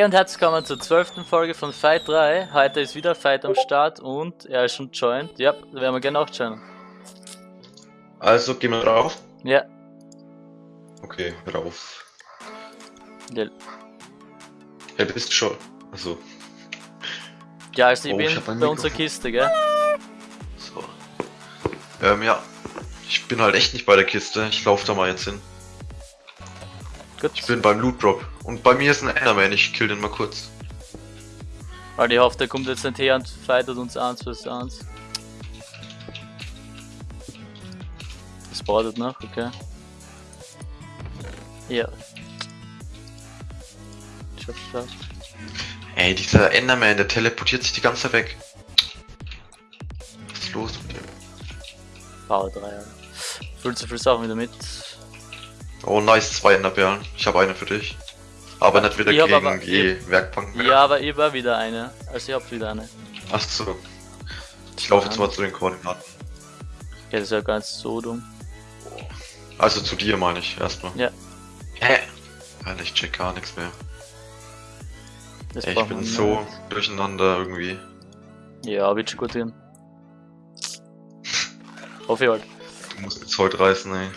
Hey und herzlich willkommen zur zwölften Folge von Fight 3. Heute ist wieder Fight am Start und er ist schon joined. Ja, da werden wir gerne auch joinen. Also gehen wir drauf. Ja. Okay, rauf. Ja, Ja, du bist schon. Also, ja also ich Oh, bin ich bei unserer. Kiste, gell? so. Ähm, ja. Ich bin halt echt nicht bei der Kiste. Ich laufe da mal jetzt hin. Gut. Ich bin beim Loot Drop. Und bei mir ist ein Enderman. Ich kill den mal kurz. Weil ich hoffe, der kommt jetzt nicht her und fightet uns 1 vs 1. Das wartet noch, okay. Ja. Ich hab's geschafft. Ey, dieser Enderman, der teleportiert sich die ganze Zeit weg. Was ist los mit dem? Power 3, ja. Fühlt so viel Sachen wieder mit. Oh, nice, zwei Enderperlen. Ich habe eine für dich. Aber nicht wieder Ich gegen aber- die Werkbank mehr. Ja, aber ich war wieder eine. Also ich hab wieder eine. Ach so. Ich laufe jetzt mal zu den Koordinaten. Ja, das ist ja gar nicht so dumm. Also zu dir meine ich erstmal. Ja. Hä? Alter, ich check gar nichts mehr. Ey, ich bin so nicht. durcheinander irgendwie. Ja, wird schon gut gehen. Hoffe ich halt. Du musst jetzt heute reißen, ey.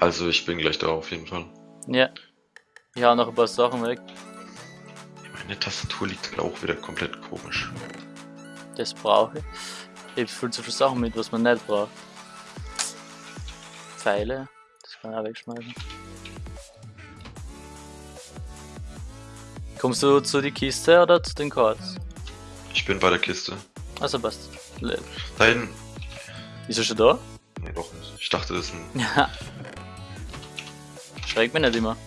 Also ich bin gleich da auf jeden Fall. Ja. Ich hau noch ein paar Sachen weg. Meine Tastatur liegt halt auch wieder komplett komisch. Das brauche ich. Ich hab viel zu viele Sachen mit, was man nicht braucht. Pfeile. Das kann ich auch wegschmeißen. Kommst du zu die Kiste oder zu den Cards? Ich bin bei der Kiste. Also passt. Da hinten. Ist er schon da? Nee, doch nicht. Ich dachte, das ist ein. Schreckt mich nicht immer.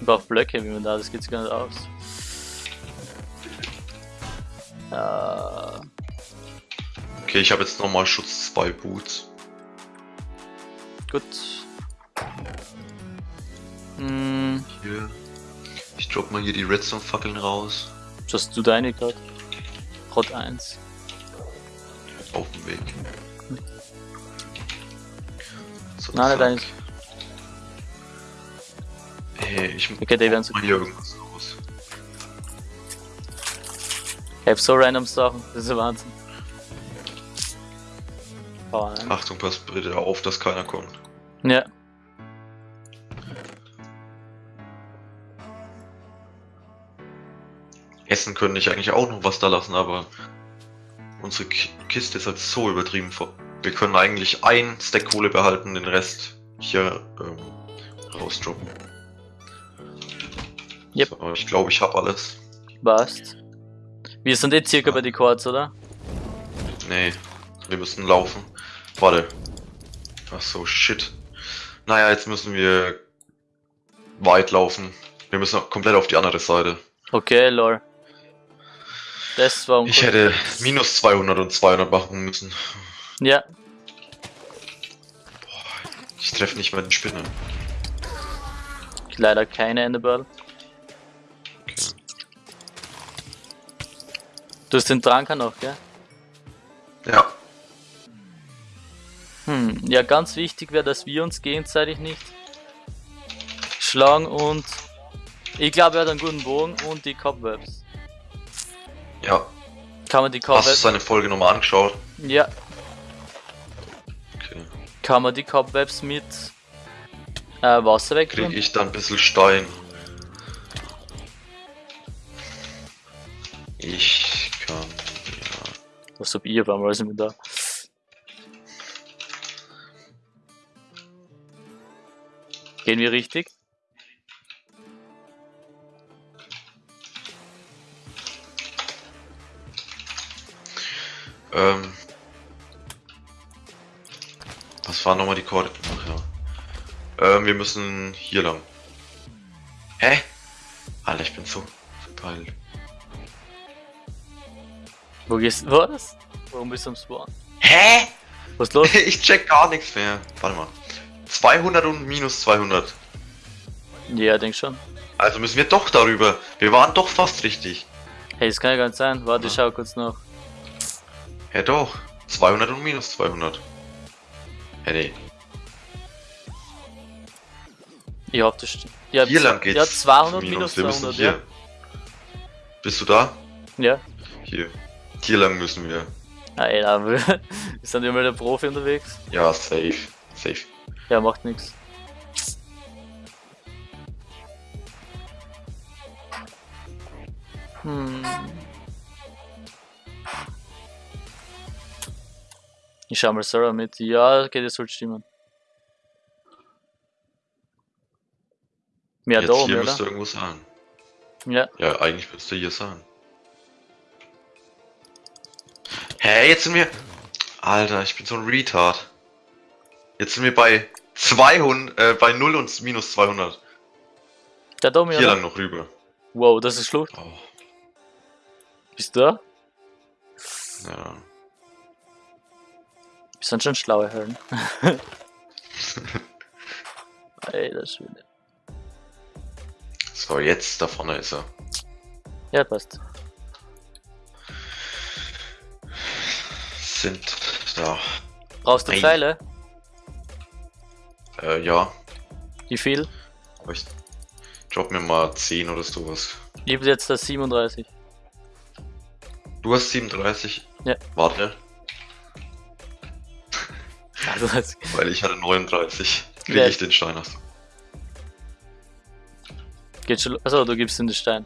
Ich brauch Blöcke, wie man da, das geht's gar nicht aus. Äh, Okay, ich habe jetzt nochmal Schutz 2 Boots. gut. Hm, Hier. Ich drop mal hier die Redstone-Fackeln raus. hast du deine gerade? Rot 1. Auf dem Weg. So, Nein, nicht zack. Ey, ich Okay, werden so mal hier irgendwas raus. Ich hab so random Sachen, das ist Wahnsinn. 1. Achtung, pass bitte auf, dass keiner kommt. Ja. Essen könnte ich eigentlich auch noch was da lassen, aber unsere Ki- Kiste ist halt so übertrieben voll. Wir können eigentlich ein Stack Kohle behalten, den Rest hier ähm, rausdroppen. Yep. So, ich glaube, ich habe alles. Passt. Wir sind jetzt circa bei die Chords, oder? Nee, wir müssen laufen. Warte. Ach so, shit. Naja, jetzt müssen wir weit laufen. Wir müssen komplett auf die andere Seite. Okay, lol. Das war Ich hätte minus 200 und 200 machen müssen. Ja, Ich treffe nicht mal den Spinner. leider keine Enderball. Du hast den Tranker noch, gell? Ja, Hm, ja, ganz wichtig wäre, dass wir uns gegenseitig nicht schlagen und ich glaube, er hat einen guten Bogen und die Cobwebs. ja. Kann man die Hast du Cobwebs. seine Folge nochmal angeschaut? Ja, Okay. kann man die Cobwebs mit äh, Wasser Krieg wegtun? ich da ein bisschen Stein. Ich kann. Ja. Was hab einmal alles mit da? Gehen wir richtig? Ähm. Was waren nochmal die Koordinaten? Ach ja. Ähm, wir müssen hier lang. Hä? Alter, ich bin so verpeilt. Wo gehst du? Was? Warum bist du am Spawn? Hä? Was ist los? Ich check gar nichts mehr. Warte mal. 200 und minus 200. ja, denk schon. Also müssen wir doch darüber. Wir waren doch fast richtig. Hey, das kann ja gar nicht sein. Warte, ich schau kurz nach. Ja doch. 200 und minus 200. Hä, nee. Ich hab das stimmt. Ja, Hier lang geht's. Ja, 200 minus Wir müssen 200, hier. ja. Bist du da? Ja. Hier. Hier lang müssen wir. Alter, sind ja mal der Profi unterwegs. Ja, safe. Safe. Ja, macht nix. Hm. Ich schau mal Sarah mit. Ja, okay, das soll stimmen. Mehr Jetzt da hier oben, müsste oder? irgendwo sein. Ja, Ja, eigentlich müsste hier sein. Hä, jetzt sind wir... Alter, ich bin so ein Retard. Jetzt sind wir bei 200, äh, bei 0 und minus 200. der da oben, Hier oder? lang noch rüber. Wow, das ist Schlucht. Oh, Bist du da? ja. Wir sind schon schlaue das ist wieder. So, jetzt da vorne ist er. Ja, passt. Sind da. Brauchst du Ei. Pfeile? Äh, ja. Wie viel? Aber ich drop mir mal 10 oder sowas. Ich hab jetzt das 37. Du hast 37? Ja. Warte, Also weil ich hatte 39. Kriege Ja. ich den Stein aus. geht schon. Achso, du gibst den Stein.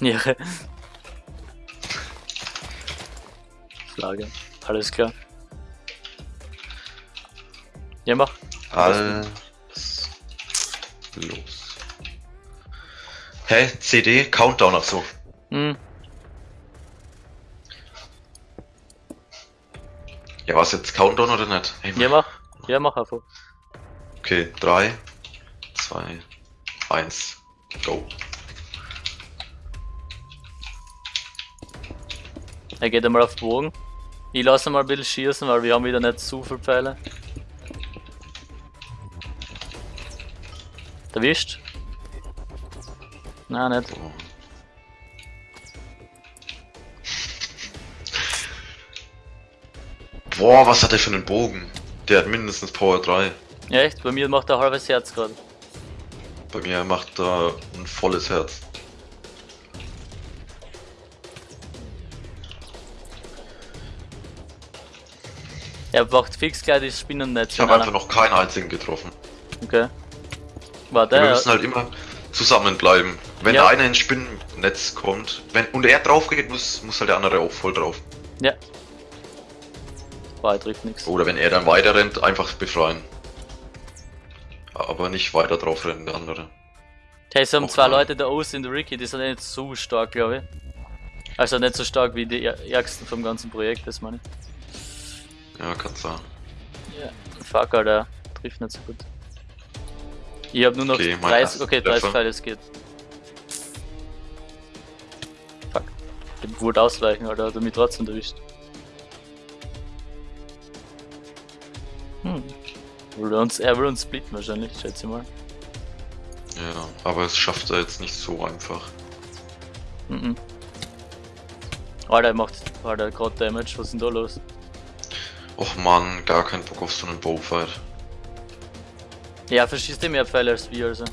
Ja. Ja. Flagge. Alles klar. Ja, mach. Alles los. Hä? CD? Countdown, ach so. Hm. Ja, was jetzt Countdown oder nicht? Hey, Ja, mach. Ja, mach einfach. Okay, 3, 2, 1, go. Er geht einmal auf den Bogen. Ich lasse mal ein bisschen schießen, weil wir haben wieder nicht zu viel Pfeile. Erwischt? Nein, nicht. Boah, was hat der für einen Bogen? Der hat mindestens Power 3. Ja, echt? Bei mir macht er ein halbes Herz gerade. Bei mir macht er ein volles Herz. Er macht fix gleich das Spinnennetz. Ich habe einfach noch keinen einzigen getroffen. Okay. War Wir der? müssen halt immer zusammenbleiben. Wenn Ja. der eine ins Spinnennetz kommt, wenn und er drauf geht, muss, muss halt der andere auch voll drauf. Ja. Er trifft nichts. Oder wenn er dann weiter rennt, einfach befreien. Aber nicht weiter drauf rennen, der andere. Hey, es haben zwei. Leute, der Ost und der Ricky, die sind nicht so stark, glaube ich. Also nicht so stark wie die Är- Ärgsten vom ganzen Projekt, das meine ich. Ja, kann sein. Ja. Fuck, Alter. Trifft nicht so gut. Ich hab nur noch Okay, mein 30, erster okay, 30 Treffer. Pfeile, es geht. Fuck. Ich wollte ausweichen, Alter, hat er mich trotzdem erwischt. Hm. Will er, uns, er will uns splitten wahrscheinlich, schätze ich mal. Ja, aber es schafft er jetzt nicht so einfach. Mhm. Alter, er macht Alter, gerade Damage, was ist denn da los? Och man, gar kein Bock auf so einen Bowfight. Ja, verschießt er mehr Pfeile als wir, also.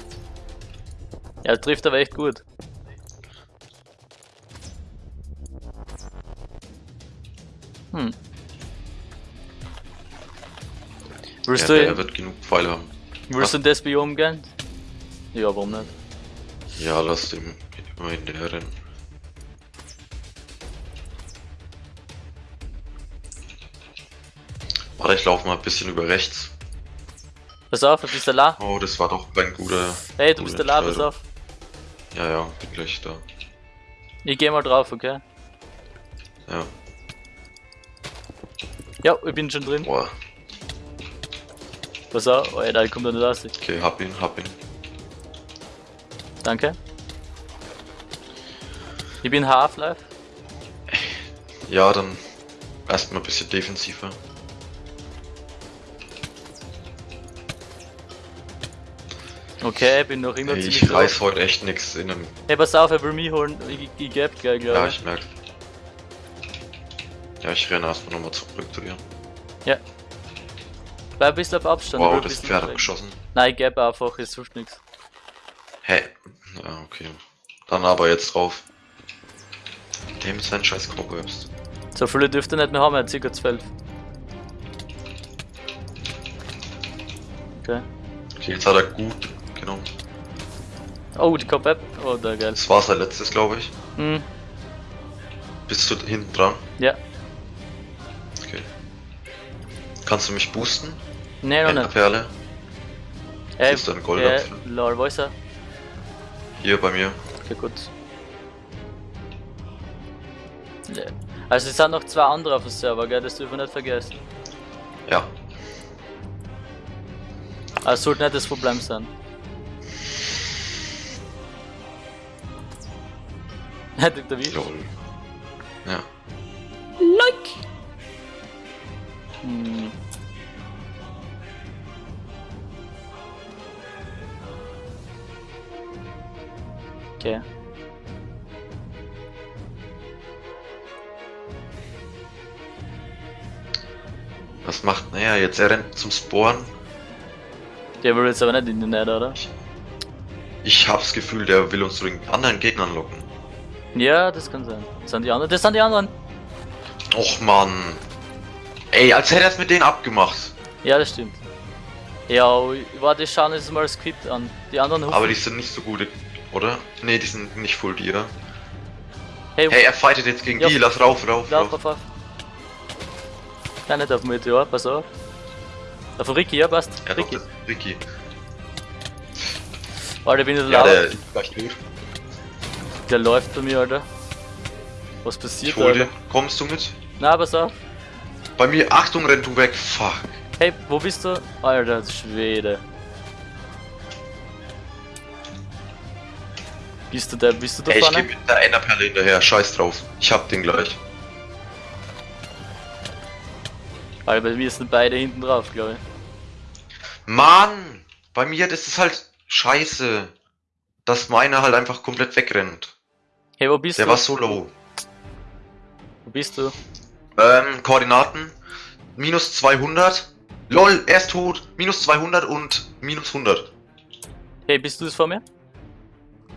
Er trifft aber echt gut. Hm. Willst, Ja, du, der wird genug Pfeile haben. willst du in das Biom gehen? Ja, warum nicht? Ja, lass dem immer hinterher rennen. Warte, ich laufe mal ein bisschen über rechts. Pass auf, du bist der La. Oh, das war doch ein guter. Hey, du bist der La, pass auf. Ja, ja, bin gleich da. Ich geh mal drauf, okay? Ja. Ja, ich bin schon drin. Boah. Pass auf, Alter, ich komm da nicht raus. Okay, hab ihn, hab ihn. Danke. Ich bin Half-Life. Ja, dann erstmal ein bisschen defensiver. Okay, bin noch immer Ey, ziemlich ich low. reiß heute echt nix in einem. Hey, pass auf, er will mich holen. Ich, ich geb gleich, glaube Ja, ich. merk. Ja, ich renne erstmal nochmal zurück zu dir. Ja. Bleib ein bisschen auf Abstand. Wow, ein das Pferd hat geschossen. Nein, ich gebe einfach, es hilft nichts. Hä? Ja, okay. Dann aber jetzt drauf. Dem ist sein scheiß Cobwebs. So viele dürfte nicht mehr haben, er hat ca. 12. Okay. Okay, jetzt hat er gut genommen. Oh, die Cobweb. Oh, da geil. Das war sein letztes, glaube ich. Hm, Bist du hinten dran? ja. Okay. Kannst du mich boosten? Nee, noch nicht. Enderperle? Ey, ist ein äh, Goldapfel. lol, wo ist er? Hier bei mir. Okay, gut. Also es sind noch zwei andere auf dem Server, gell? Das dürfen wir nicht vergessen. Ja. Also sollte nicht das Problem sein. Hätte der wie? Lol. Ja. Like! Hm. Okay. Was macht naja, jetzt er rennt zum Sporen. Der will jetzt aber nicht in die Net, oder? Ich hab's Gefühl, der will uns zu den anderen Gegnern locken. Ja, das kann sein. Das sind die anderen. Das sind die anderen. Och man. Ey, als hätte er es mit denen abgemacht. Ja, das stimmt. Ja, warte, ich schaue jetzt mal das Skript an. Die anderen Aber die sind nicht so gut, oder? Nee, die sind nicht full dir. Hey, Hey, er fightet jetzt gegen Ja. die. Lass rauf, rauf, rauf. lauf, lauf. Nein, nicht auf Meteor, pass auf. Auf Ricky, ja, passt. Ja, doch, Ricky. das Ricky. Alter, bin ich Ja, laut. der gleich tot. Der läuft bei mir, Alter. Was Ich passiert, hol Alter? Kommst du mit? Na, pass auf. Bei mir, Achtung, renn du weg. Fuck. Hey, wo bist du? Alter, Schwede. Bist du da, bist du da Ey, ich geh vorne? mit der Enderperle hinterher. Scheiß drauf. Ich hab den gleich. Alter, bei mir sind beide hinten drauf, glaube ich. Mann! Bei mir, das ist halt scheiße. Dass meiner halt einfach komplett wegrennt. Hey, wo bist Der du? war so low. Wo bist du? Ähm, Koordinaten. Minus 200. LOL, er ist tot. Minus 200 und minus 100. Hey, bist du es vor mir?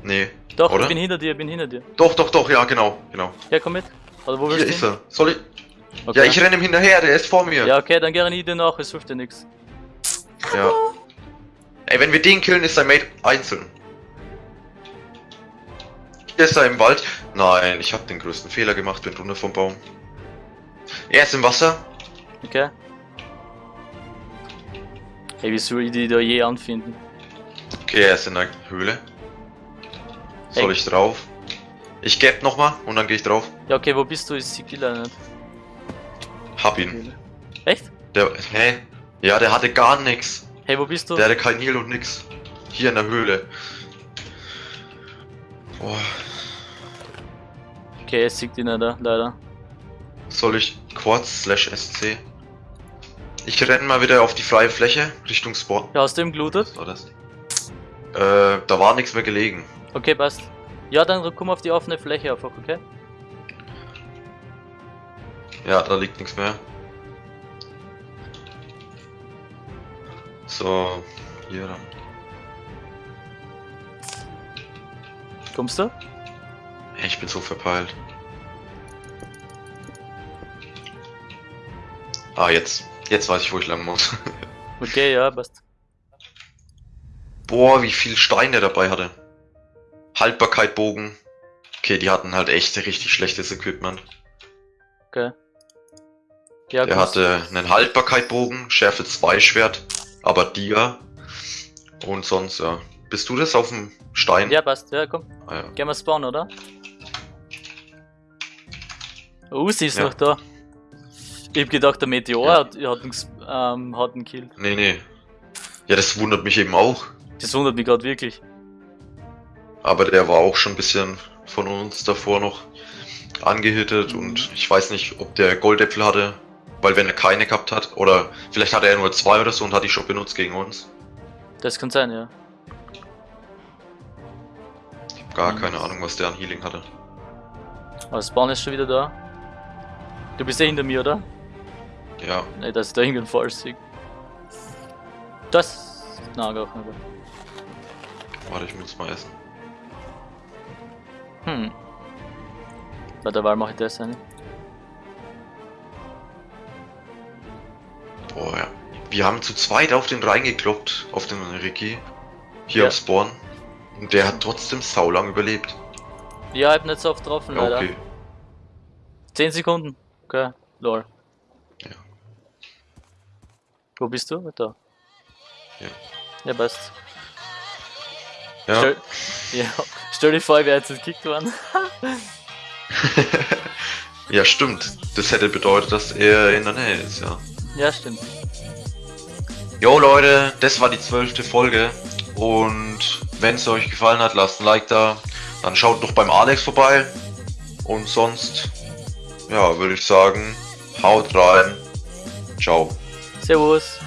Nee. Doch, Oder? ich bin hinter dir, ich bin hinter dir. Doch, doch, doch, ja, genau, genau. Ja, komm mit. Oder wo Hier du ist hin? er. Soll ich? Okay. Ja, ich renne ihm hinterher, der ist vor mir. Ja, okay, dann gerne ich dir nach, es hilft dir nichts. Ja. Ey, wenn wir den killen, ist sein Mate einzeln. Hier ist er im Wald. Nein, ich habe den größten Fehler gemacht, bin runter vom Baum. Er ist im Wasser. Okay. Hey, wie soll ich die da je anfinden? Okay, er ist in der Höhle. Soll Ey. ich drauf? Ich geb nochmal und dann gehe ich drauf. Ja, okay, wo bist du? Die leider nicht. Hab ihn. Echt? Der, hä? Ja, der hatte gar nix. Hey, wo bist du? Der hatte kein Heal und nix. Hier in der Höhle. Boah, Okay, sehe die nicht, da, leider. soll ich Quads slash SC? Ich renne mal wieder auf die freie Fläche Richtung Spawn. Ja, hast du ihm gelootet? War das? Äh, da war nichts mehr gelegen. Okay, passt. Ja, dann komm auf die offene Fläche einfach, okay? Ja, da liegt nichts mehr. So, hier dann. Kommst du? Ich bin so verpeilt. Ah, jetzt. Jetzt weiß ich, wo ich lang muss. Okay, ja, passt. Boah, wie viel Stein der dabei hatte. Haltbarkeit Bogen. Okay, die hatten halt echt richtig schlechtes Equipment. Okay. Ja, Der hatte einen Haltbarkeit-Bogen, Schärfe 2 Schwert, aber Dia. Und sonst, ja. Bist du das auf dem Stein? Ja, passt. Ja, komm. Ah, ja. Gehen wir spawnen, oder? Uzi ist Ja. noch da. Ich hab gedacht, der Meteor Ja. hat, hat, einen, ähm, hat einen Kill. Nee, nee. Ja, das wundert mich eben auch. Das wundert mich gerade wirklich. Aber der war auch schon ein bisschen von uns davor noch angehittet und ich weiß nicht, ob der Goldäpfel hatte, weil wenn er keine gehabt hat, oder vielleicht hatte er nur zwei oder so und hat die schon benutzt gegen uns. Das kann sein, ja. Ich hab gar Mhm. keine Ahnung, was der an Healing hatte. Aber Spawn ist schon wieder da. Du bist ja hinter mir, oder? Ja, Ne, dass ich da irgendeinen falsch sehe. Das. Na, gar nicht. Warte, ich muss mal essen. Hm. Bei der Wahl mache ich das eine. Boah, ja. Wir haben zu zweit auf den reingekloppt, auf den Ricky. Hier Ja. am Spawn. Und der hat trotzdem saulang überlebt. Ja, ich hab nicht so oft getroffen, leider. okay. 10 Sekunden. Okay, lol. Ja. Wo bist du? Da. Ja. Ja, passt. Ja. Stell, ja. Stell dir vor, ich wäre jetzt gekickt worden. ja, stimmt. Das hätte bedeutet, dass er in der Nähe ist, ja. ja, stimmt. Jo Leute, das war die zwölfte Folge. Und wenn es euch gefallen hat, lasst ein Like da. Dann schaut doch beim Alex vorbei. Und sonst, ja, würde ich sagen, haut rein. Ciao. Servus.